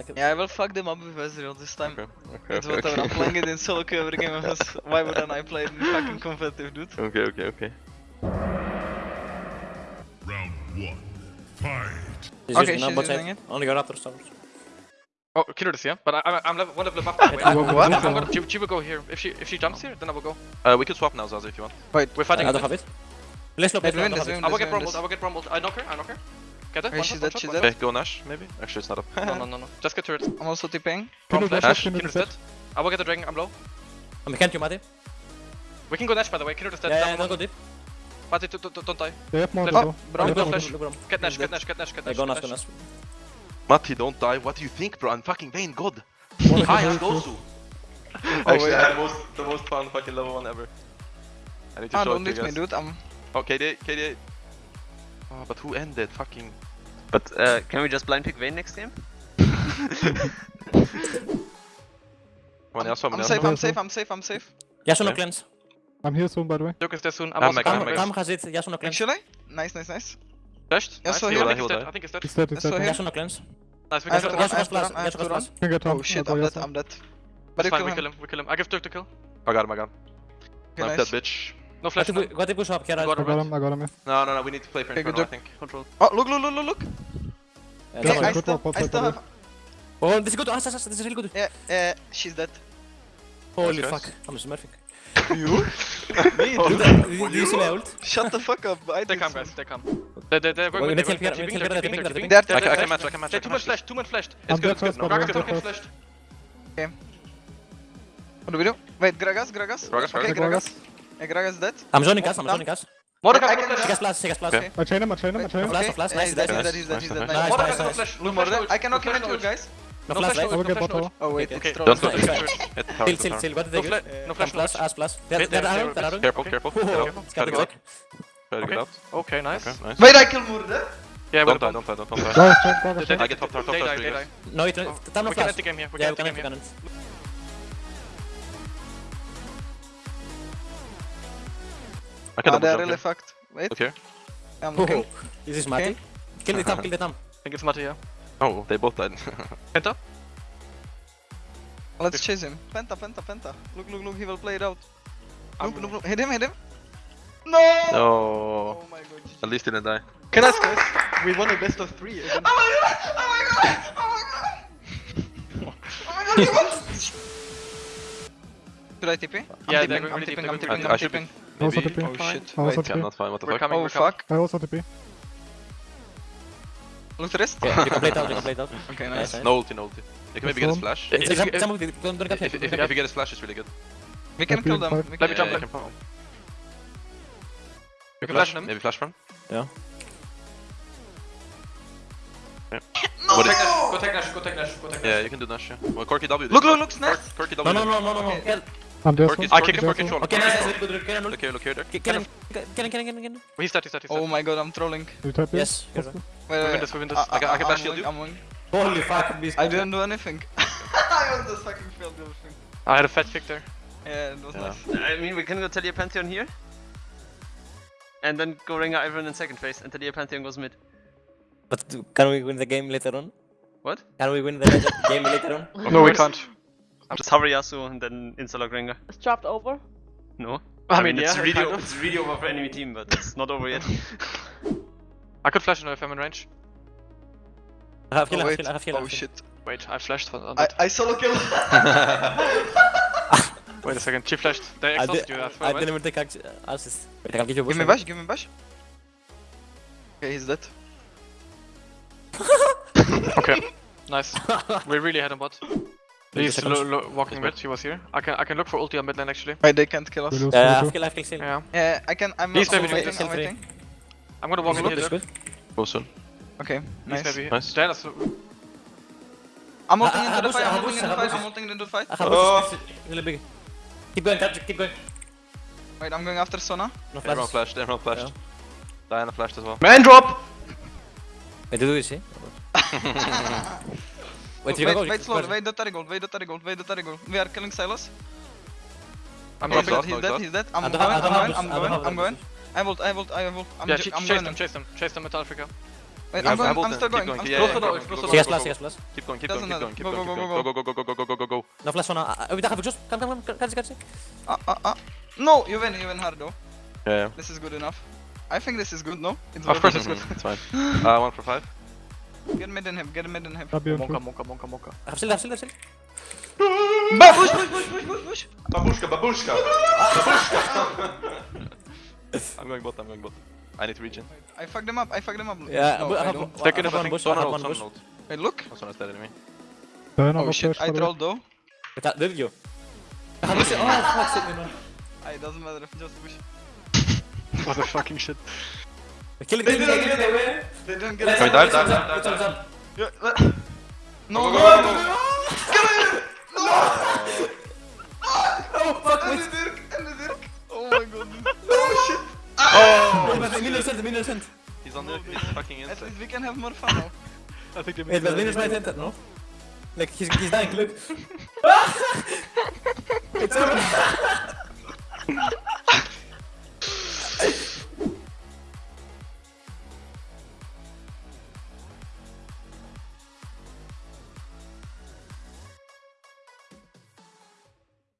like a... Yeah, I will fuck them up with Ezreal this time. Okay, okay, It's okay, whatever, I'm okay. playing it in solo queue every game. else. Why wouldn't I play it in fucking competitive, dude? Okay, okay, okay. Round one. Fight. She's Okay, using, she's bot using side. it. Only got Raptor towers. Oh, kill this, yeah? But I, I'm, I'm level, one level above. by the way. I'm, what? I'm gonna, she, she will go here. If she if she jumps here, then I will go. Uh, we could swap now, Zaza, if you want. Wait, We're fighting. I a don't have it. Let's look, Hey, let's look, I win don't this, have win it. I will get win rumbled. I will get rumbled. I knock her. I knock her. Get it. Hey, One she's shot, one dead, shot, she's one dead. Okay, go Nash, maybe? Actually, it's not up. No, no, no, no. Just get turret. I'm also tipping. From Kindred flash. Nash, Kindred Kindred is dead. I will get the dragon. I'm low. I'm can't you, Mati? We can go Nash by the way. Kindred is dead. Yeah, yeah, Down don't go deep. Mati, don't, don't, don't die. They have more Let's- though. Oh, Brom, They flash. more. Look, look, Get Nash. He's Get. Nash. Get Nash. Get Nash. go Nash, go Nash. Nash. Mati, don't die. What do you think, bro? I'm fucking Vayne God. Hi, I'm two. Gosu. Oh, Actually. I had the most, the most fun fucking level one ever. I need to Ah, show don't it to leave you me, dude. I'm. Oh, KD, KD. Oh, but who ended? Fucking. But uh, can we just blind pick Vayne next game? Come on, Yasuo, I'm Yasuo. safe, I'm safe, I'm safe, I'm safe. Yasuo no Okay. cleanse. I'm here soon, by the way. Duke is there soon. I'm Ah, also Mac, coming. Mac, Kam Mac. Kam has it, Yasuo no cleanse. Actually? Nice, nice, nice. Flashed. Yasuo Nice. here. I think He'll dead. I think he's dead. He's dead, he's Yasuo dead. here. Cleanse. Nice. We I have can kill him. I have plus, run, I have Yasuo to plus. run. Can get Oh shit, I'll I'm dead, I'm dead. But That's fine. We kill him. We kill him. I give Duke to kill. I got him, I got him. I'm nice. that bitch. No flash. if we, what if we swap Kera? Got I him. got him, I got him. yeah. No, no, no, we need to play for Okay, Inferno, I think. Control. Oh, look, look, look, look, look! Yeah, okay, I, still, I still have... Oh, this is good, ah, this is really good. Yeah, uh, she's dead. Holy fuck, I'm smurfing. You? Me, Do dude. that- Do you see my ult? Shut the fuck up. I They did come, guys. They come. They, they, they're going Wait, with let's they're help here, going- let's they're help tipping, here, they're they're tipping, tipping. they're They're tipping. I can, I can match, I can match. They I too can much match. flash. Too much flash. It's I'm good, dead it's good. first, No, by the Gragas way, is fucking dead flashed. What do we do? Wait, Gragas, Gragas. Gragas, Okay, Gragas. Gragas. Yeah, dead. I'm zoning us, I'm Down. zoning us. Mordecai I got can flash. She has plus, she has plus. Okay. I chain him, I chain him, I chain him. Flash, Okay, flash, yeah, nice, he's dead, nice, he's dead, nice, he's dead, nice, he's dead. nice. Nice. Nice, Mordecai nice, got nice. flash. Blue No flash, Morde. no I cannot flash, commit no you guys. No No flash, flash, right? no I will ult, get no flash, no bottle. ult. Oh wait, Okay. it's Okay. troll. Don't go Nice, to nice. church. Hit the tower, Chill, hit the chill, tower. chill. What did No they flash, get? no flash, One plus, no us plus. They're Wait, they're they're- out, they're out. Careful, Okay. careful. Get out. it's Try to got the out. Try to get Okay. out. Okay, nice. Okay, nice. Wait, I kill Murde. Yeah, Don't die, don't die, don't, don't die. Gragas chain, Gragas They- chain. I get top tower, top tower, die, three they guys. die. No, it, time no We can flash. end the game here. We can we end the game here. Can end. I can double they're really here. fucked. Wait, Look here. I'm looking. Oh, this is Mati. Kill the Tahm, kill the Tahm. I think it's Mati, yeah. Oh, they both died. Penta? Let's chase him. Penta, Penta, Penta. Look, look, look, he will play it out. I'm- Look, look, look. Hit him, hit him. No! no. Oh my god. At least he didn't die. Can I guys? We won a best of three again. Oh my god! Oh my god! Oh my god! Oh my god, we won! Should I TP? I'm Yeah, tipping, they're I'm really tipping, deep, I'm they're tipping, I I'm should be- tipping. Also Maybe. TP. Oh shit, I also wait. Okay, I'm not fine. What the We're fuck? coming, Oh we're coming. fuck. I also TP. Look wrist? Yeah, you can play it out, you can play it out. Okay, Nice, nice. nice. No ulti, no ulti. You can maybe get his flash. If- It's if- some- if- some of the- don't- don't get If, hit, if, don't if get you get his flash, it's really good. We can kill them. Let We Let me can- jump Yeah, in. you can- You can flash him. Maybe flash from? Yeah. What Go is- take Nash, go take Nash, go take Nash, go take Nash. Yeah, you can do Nash. Yeah. Well, Corki W. did Look, it. look, look, snap. Cork- Corki No, W. no, did it. no, no, no, no. Kill. I'm there Corki's. I kick him, Corki's control. Okay, nice, nice, really good, good, Look look here, there. Kill him, kill him, kill him, kill him, kill him. He's dead, he's dead, he's Oh my god, I'm trolling. You tap Yes, Yes. you're right. Wait, We win this, we win this. I, I can- I can I'm flash shield winning, you. I'm winning. Holy fuck, this I didn't do anything. I was just fucking failed everything. I had a fat pick there. Yeah, it was Yeah. nice. I mean, we can go Taliyah Pantheon here. And then go Rengar Iron in second phase, and Taliyah Pantheon goes mid. But do- can we win the game later on? What? Can we win the game later on? No, we can't. Just hover Yasuo and then insta-lock Rengar. It's dropped over. No. I mean, it's yeah, really, kind of. it's really over for enemy team, but it's not over yet. I could flash him if I'm in range. I have heal, Oh, I have wait. I have heal. I Oh have oh, heal. shit. Wait, I flashed on on I, that. I solo kill. Wait a second, she flashed. They I, exhausted di- you, that's I why, didn't even take act- assist. Wait, I can give you a give me boost. bash, give me bash. Okay, he's dead. Okay, nice. we really had him bot. He's lo lo walking mid, he was here. I can I can look for ulti on mid lane actually. Wait, they can't kill us. We lose Yeah, I for have two. kill, I have kill, still. Yeah. Yeah, I can. I'm He's also maybe waiting. still I'm free. waiting. I'm gonna walk This in is good, here. this is good. Go soon. Okay, He's nice. maybe Nice. Yeah, that's I'm I- ulting I- I into the boost- fight. I I'm boost- ulting into I the fight. boost. I'm ulting into the fight. I have Oh. boost, it's really big. Keep going, Patrick, keep going. Wait, I'm going after Sona. No Everyone flashes. flashed, everyone flashed. Diana flashed as well. Man drop! Wait, do you eh? see? Wait, you wait, can go. you wait can slowly. go. Wait the Terry gold. Wait the Terry gold. Wait the Terry gold. We are killing Sylas. I'm He's dropping. dead. no, He's it's dead. not. He's dead. I I'm don't going. have- I I'm don't going. have I'm boost, I don't going. have I'm going. boost. I volt. I volt. I volt. I'm Yeah, ju- ch I'm chase going. them, chase them, chase them Metallica. Wait, Yeah, I'm going. Hamilton, I'm still keep going. going. I'm Yeah, still Close the yeah, door, go, close go, the She go, has go, flash, go. she has flash. Keep going, keep Doesn't going, keep matter. going, keep Go, going, go, keep go, going. go, Go, go, go, go, go, go, go, go, go, go. No flash on. uh, Come, come, come. Catch catch it. Uh, uh, uh. No, you win. You win hard though. Yeah, yeah. This is good enough. I think this is good. No. It's Of course it's good. It's fine. Uh, one for five. Get mid and hip, get mid and hip. Monka, monka, monka, monka. Hapsil, hapsil, hapsil. Push, push, push, push, push, push. Babushka, babushka. babushka. I'm going bot, I'm going bot. I need regen. I fucked them up, I fucked them up. Yeah, no, I, I don't. Second I have one bush, I have one bush. Hey, look. Someone's dead enemy. Burn oh shit, I trolled though. That, did you? oh, fuck, it doesn't matter, just push. what a fucking shit. Kill it, kill it, kill it, kill it. They don't get it. dive, dive, dive, dive, It's on, it's dive? on. Yeah, let- No, Go, no, go, go, no, no, go. Oh, fuck, En wait. de Dirk, en de Dirk. Oh my god. Oh shit. Wait, wait, Minion sent, sent. He's on the fucking At inside. least we can have more fun now. I think they Wait, but Minion's right entered, no? Like, he's, he's dying, look. it's over.